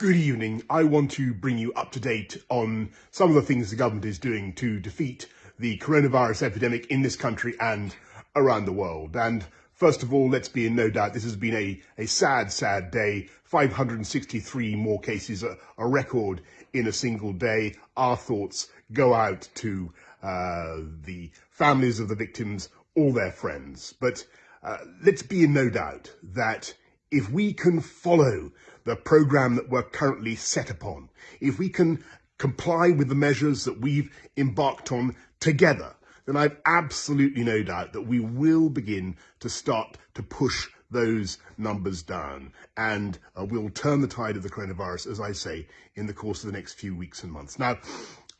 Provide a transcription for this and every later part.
Good evening. I want to bring you up to date on some of the things the government is doing to defeat the coronavirus epidemic in this country and around the world. And first of all, let's be in no doubt, this has been a, a sad, sad day. 563 more cases, a, a record in a single day. Our thoughts go out to uh, the families of the victims, all their friends. But uh, let's be in no doubt that if we can follow the program that we're currently set upon, if we can comply with the measures that we've embarked on together, then I've absolutely no doubt that we will begin to start to push those numbers down and uh, we'll turn the tide of the coronavirus, as I say, in the course of the next few weeks and months. Now,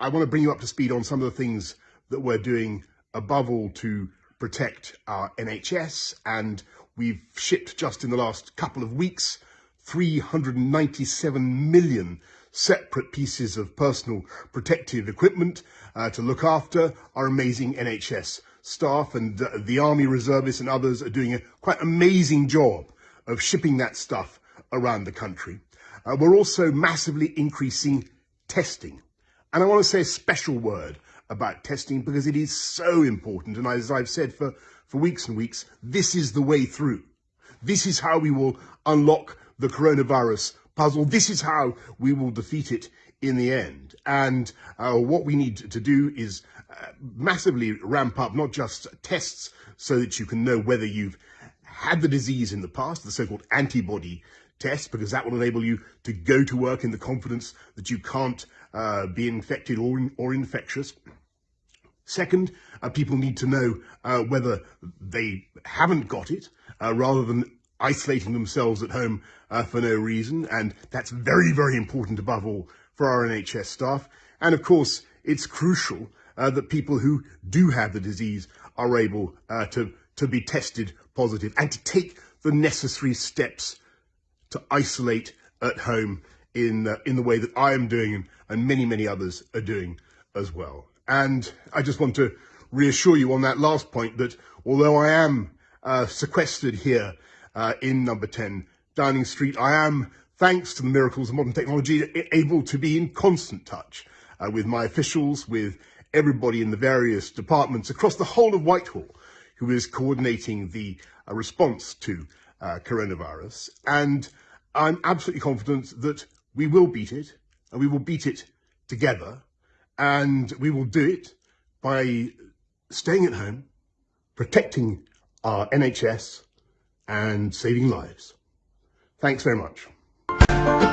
I want to bring you up to speed on some of the things that we're doing above all to protect our NHS and we've shipped just in the last couple of weeks 397 million separate pieces of personal protective equipment uh, to look after our amazing NHS staff and uh, the army reservists and others are doing a quite amazing job of shipping that stuff around the country. Uh, we're also massively increasing testing. And I want to say a special word about testing because it is so important. And as I've said for, for weeks and weeks, this is the way through. This is how we will unlock the coronavirus puzzle. This is how we will defeat it in the end. And uh, what we need to do is uh, massively ramp up not just tests so that you can know whether you've had the disease in the past, the so-called antibody test, because that will enable you to go to work in the confidence that you can't uh, be infected or, or infectious. Second, uh, people need to know uh, whether they haven't got it, uh, rather than isolating themselves at home uh, for no reason. And that's very, very important above all for our NHS staff. And of course, it's crucial uh, that people who do have the disease are able uh, to, to be tested positive and to take the necessary steps to isolate at home in, in the way that I am doing and many, many others are doing as well. And I just want to reassure you on that last point that although I am uh, sequestered here uh, in number 10 Downing Street, I am, thanks to the miracles of modern technology, able to be in constant touch uh, with my officials, with everybody in the various departments across the whole of Whitehall who is coordinating the uh, response to uh, coronavirus. And I'm absolutely confident that we will beat it, and we will beat it together, and we will do it by staying at home, protecting our NHS, and saving lives. Thanks very much.